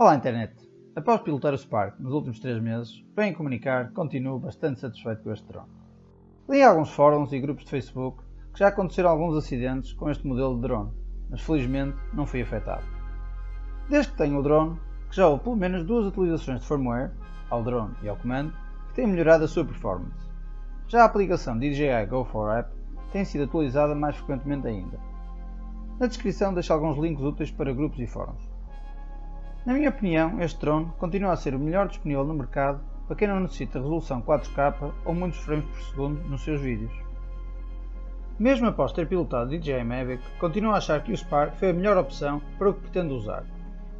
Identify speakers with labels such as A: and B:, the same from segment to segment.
A: Olá internet! Após pilotar o Spark nos últimos 3 meses, venho comunicar que continuo bastante satisfeito com este drone. Li em alguns fóruns e grupos de Facebook que já aconteceram alguns acidentes com este modelo de drone, mas felizmente não fui afetado. Desde que tenho o drone, que já houve pelo menos duas atualizações de firmware, ao drone e ao comando, que têm melhorado a sua performance. Já a aplicação DJI Go 4 App tem sido atualizada mais frequentemente ainda. Na descrição deixo alguns links úteis para grupos e fóruns. Na minha opinião, este drone continua a ser o melhor disponível no mercado para quem não necessita resolução 4K ou muitos frames por segundo nos seus vídeos. Mesmo após ter pilotado o DJI Mavic, continuo a achar que o Spark foi a melhor opção para o que pretendo usar.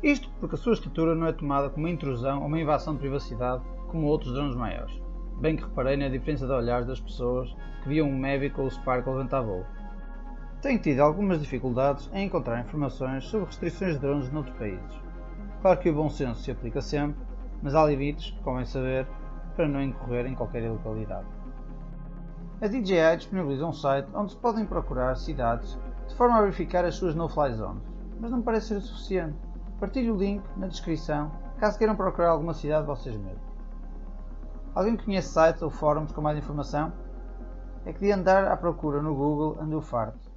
A: Isto porque a sua estrutura não é tomada como uma intrusão ou uma invasão de privacidade como outros drones maiores, bem que reparei na diferença de olhares das pessoas que viam um Mavic ou o Spark levantar voo. Tenho tido algumas dificuldades em encontrar informações sobre restrições de drones noutros países. Claro que o bom senso se aplica sempre, mas há limites que convém saber para não incorrer em qualquer ilegalidade. A DJI disponibiliza um site onde se podem procurar cidades de forma a verificar as suas no-fly zones, mas não parece ser o suficiente. Partilho o link na descrição caso queiram procurar alguma cidade vocês mesmos. Alguém conhece sites ou fóruns com mais informação? É que de andar à procura no Google ando farto.